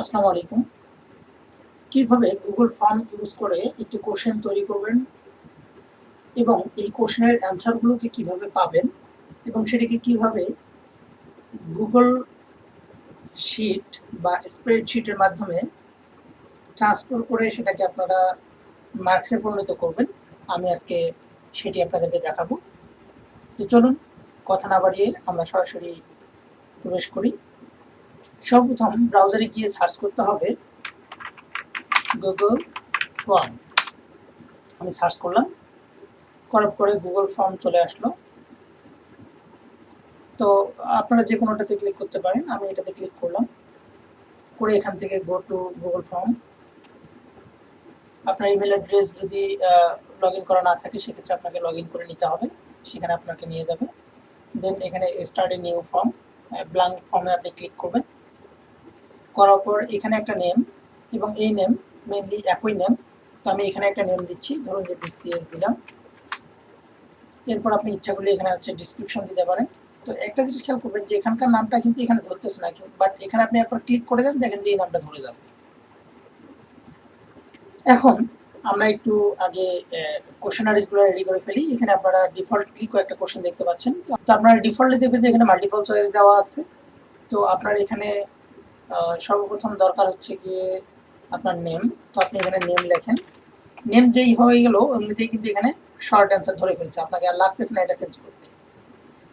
আসসালামু আলাইকুম। কীভাবে গুগল ফর্ম ইউজ করে একটি কোশ্চেন তৈরি করবেন এবং এই কোশ্চেনের অ্যান্সারগুলোকে কীভাবে পাবেন এবং সেটিকে কীভাবে গুগল শিট বা স্প্রেডশিটের মাধ্যমে ট্রান্সফার করে সেটাকে আপনারা মার্কসে পরিণত করবেন, আমি আজকে সেটি আপনাদেরকে দেখাবো। তো চলুন, কথা না বাড়িয়ে আমরা সরাসরি প্রবেশ করি। সর্বপ্রথম ব্রাউজারে গিয়ে সার্চ করতে হবে গুগল ফর্ম আমি সার্চ করলাম, করার পরে গুগল ফর্ম চলে আসলো। তো আপনারা যে কোনোটাতে ক্লিক করতে পারেন, আমি এটাতে ক্লিক করলাম। করে এখান থেকে গো টু গুগল ফর্ম আপনার ইমেল অ্যাড্রেস যদি লগ ইন করা না থাকে, সেক্ষেত্রে আপনাকে লগ করে নিতে হবে। সেখানে আপনাকে নিয়ে যাবে। দেন এখানে start a new form blank ফর্মে আপনি ক্লিক করবেন। করার পর এখানে একটা নেম এবং এই নেম মেনলি একই নেম তো আমি এখানে একটা নেম দিচ্ছি, ধরুন যে বিসিএস দিলাম। এরপর আপনি ইচ্ছা করলে এখানে হচ্ছে ডিসক্রিপশন দিতে পারেন। তো একটা জিনিস খেয়াল করবেন যে এখানকার নামটা কিন্তু এখানে ধরতেছে না বাট এখানে আপনি একবার ক্লিক করে দেন, দেখেন যে এই নামটা ধরে যাবে। এখন আমরা একটু আগে কোশ্চেনারিজগুলো রেডি করে ফেলি। এখানে আপনারা ডিফল্ট ক্লিক একটা কোশ্চেন দেখতে পাচ্ছেন। তো আপনারা ডিফল্টে দেখবেন যে এখানে মাল্টিপল চয়েস দেওয়া আছে। তো আপনার এখানে সর্বপ্রথম দরকার হচ্ছে গিয়ে আপনার নেম তো আপনি এখানে নেম লেখেন। নেম যেই হয়ে গেল, এমনিতেই কিন্তু এখানে শর্ট অ্যান্সার ধরে ফেলছে। আপনাকে আর লাগতেছে না এটা চেঞ্জ করতে।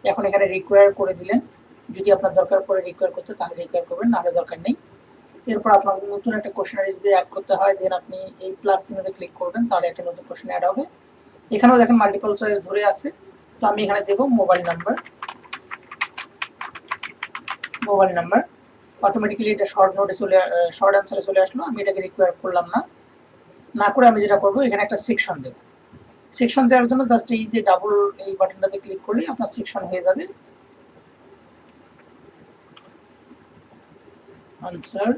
এখন এখানে রিকোয়ার করে দিলেন। যদি আপনার দরকার পড়ে রিকোয়ার করতে, তাহলে রিকোয়ার করবেন, নাহলে দরকার নেই। এরপর আপনার নতুন একটা কোশ্চেনারি যদি অ্যাড করতে হয় দেন আপনি এই প্লাস চিহ্নতে ক্লিক করবেন, তাহলে একটা নতুন কোশ্চেন অ্যাড হবে। এখানেও দেখেন মাল্টিপল চয়েস ধরে আছে। তো আমি এখানে দেবো mobile number mobile number automatically এটা শর্ট নোটে চলে শর্ট অ্যান্সারে চলে আসলো। আমি এটাকে রিকোয়ার করলাম না। না করে আমি যেটা করব, এখানে একটা সেকশন দেবো। সেকশন দেওয়ার জন্য জাস্ট এই যে ডাবল এই বাটনটাতে ক্লিক করলে আপনার সেকশন হয়ে যাবে। Answer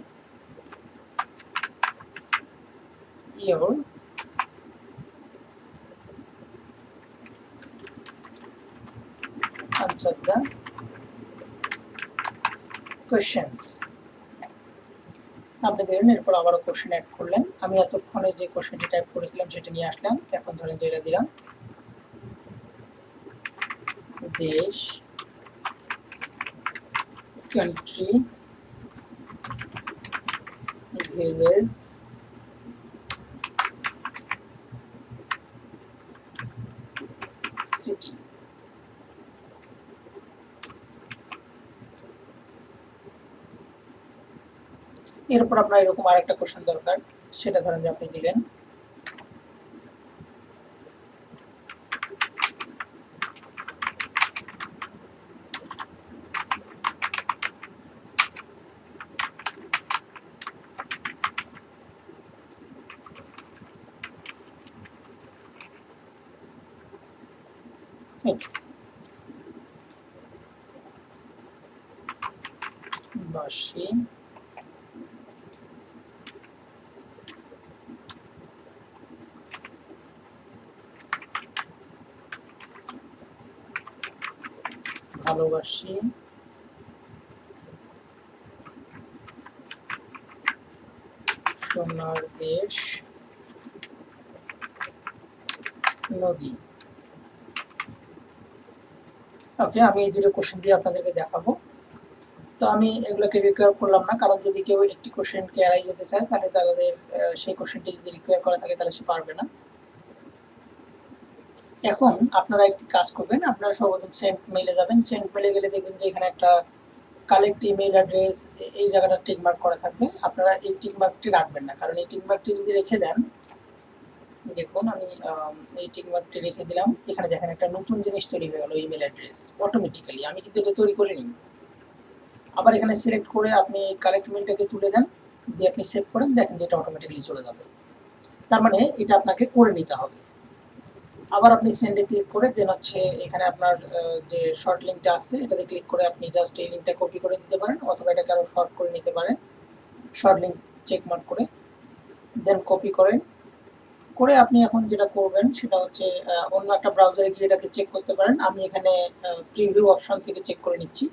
your. Answer the questions. আপনি দেখলেন এরপর আবারও কোশ্চেন অ্যাড করলেন। আমি এতক্ষণে যে কোশ্চেনটি টাইপ করেছিলাম, সেটা নিয়ে আসলাম। এখন ধরেন যেটা দিলাম। দেশ কান্ট্রি ভিলেজ সিটি এরপর আপনার এরকম আরেকটা কোশ্চেন দরকার সেটা ধরেন যে আপনি দিলেন। বাসি। ভালোবাসি। সোনার দেশ, নদী। ওকে আমি এই দুটো কোশ্চেন দিয়ে আপনাদেরকে দেখাবো। তো আমি এগুলোকে রিকোয়ার করলাম না, কারণ যদি কেউ একটি কোশ্চেনকে এড়াই যেতে চায়, তাহলে তাদের সেই কোশ্চেনটি যদি রিকোয়ার করা থাকে, তাহলে সে পারবে না। এখন আপনারা একটি কাজ করবেন, আপনারা সর্বপ্রথম সেন্ট মেলে যাবেন সেন্ট মেলে গেলে দেখবেন যে এখানে একটা কালেক্ট ইমেল অ্যাড্রেস এই জায়গাটা টিকমার্ক করা থাকবে। আপনারা এই টিকমার্কটি রাখবেন না, কারণ এই টিকমার্কটি যদি রেখে দেন, দেখুন আমি এই টিকমার্কটি রেখে দিলাম, এখানে দেখেন একটা নতুন জিনিস তৈরি হয়ে গেল ইমেল অ্যাড্রেস অটোমেটিক্যালি আমি কিন্তু এটা তৈরি করিনি। আবার এখানে সিলেক্ট করে আপনি কালেক্ট মেলটাকে তুলে দেন, দিয়ে আপনি সেভ করেন, দেখেন যে এটা অটোমেটিক্যালি চলে যাবে। তার মানে এটা আপনাকে করে নিতে হবে। আবার আপনি সেন্ডে ক্লিক করে দেন হচ্ছে এখানে আপনার যে শর্ট লিঙ্কটা আছে, এটাতে ক্লিক করে আপনি জাস্ট এই লিঙ্কটা কপি করে দিতে পারেন অথবা এটাকে আরও শর্ট করে নিতে পারেন। শর্ট লিঙ্ক চেক মার্ক করে দেন কপি করেন। করে আপনি এখন যেটা করবেন সেটা হচ্ছে অন্য একটা ব্রাউজারে গিয়ে এটাকে চেক করতে পারেন। আমি এখানে প্রিভিউ অপশন থেকে চেক করে নিচ্ছি।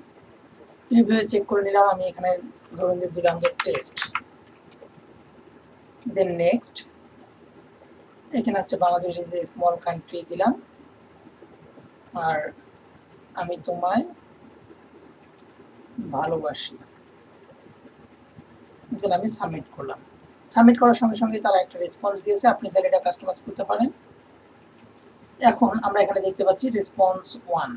প্রিভিউ চেক করে নিলাম, আমি এখানে ধরুন যে দিলাম যে টেস্ট দেন নেক্সট এখানে হচ্ছে Bangladesh is a small country দিলাম। আর আমি তোমায় ভালোবাসি। দেন আমি সাবমিট করলাম। সাবমিট করার সঙ্গে সঙ্গে তারা একটা রেসপন্স দিয়েছে, আপনি চাইলে এটা কাস্টমাইজ করতে পারেন। এখন আমরা এখানে দেখতে পাচ্ছি রেসপন্স ওয়ান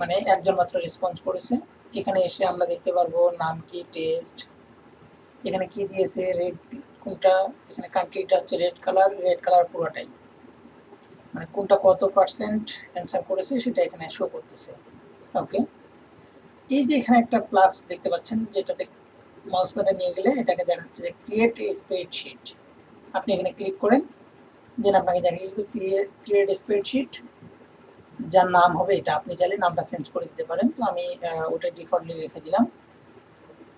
মানে একজন মাত্র রেসপন্স করেছে। এখানে এসে আমরা দেখতে পারব নাম কি টেস্ট এখানে কি দিয়েছে রেড কোনটা, এখানে কান্ট্রিটা হচ্ছে রেড কালার রেড কালার পুরোটাই। মানে কোনটা কত পার্সেন্ট অ্যান্সার করেছে সেটা এখানে শো করতেছে। ওকে এই যে এখানে একটা প্লাস দেখতে পাচ্ছেন, যেটাতে মাউস প্যাডে নিয়ে গেলে এটাকে দেখাচ্ছে যে ক্রিয়েট এ স্প্রেডশিট আপনি এখানে ক্লিক করেন দেন আপনাকে দেখা যাবে ক্রিয়েট স্প্রেডশিট যার নাম হবে এটা। আপনি চাইলে নামটা চেঞ্জ করে দিতে পারেন। তো আমি ওটা ডিফল্টলি রেখে দিলাম।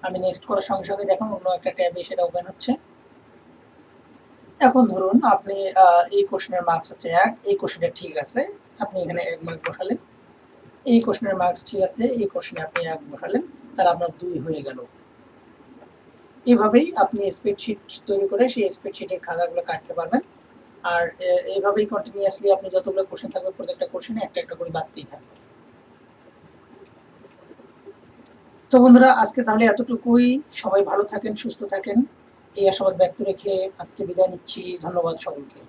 আমি নেক্সট করার সঙ্গে সঙ্গে দেখুন অন্য একটা ট্যাবে সেটা ওপেন হচ্ছে। এখন ধরুন আপনি এই কোশ্চেনের মার্কস হচ্ছে এক, এই কোশ্চেনটা ঠিক আছে, আপনি এখানে এক মার্ক বসালেন। এই কোশ্চেনের মার্কস ঠিক আছে, এই কোশ্চেনে আপনি এক বসালেন, তাহলে আপনার দুই হয়ে গেল। এভাবেই আপনি স্প্রেডশিট তৈরি করে সেই স্প্রেডশিটের খাতাগুলো কাটতে পারবেন। আর এইভাবেই কন্টিনিউয়াসলি আপনি যতগুলো কোশ্চেন থাকবে, প্রত্যেকটা কোশ্চেনে একটা একটা করে বাড়তেই থাকবে। তো বন্ধুরা, আজকে তাহলে এতটুকুই। সবাই ভালো থাকেন, সুস্থ থাকেন। এই আশাবাদ ব্যক্ত রেখে আজকে বিদায় নিচ্ছি। ধন্যবাদ সকলকে।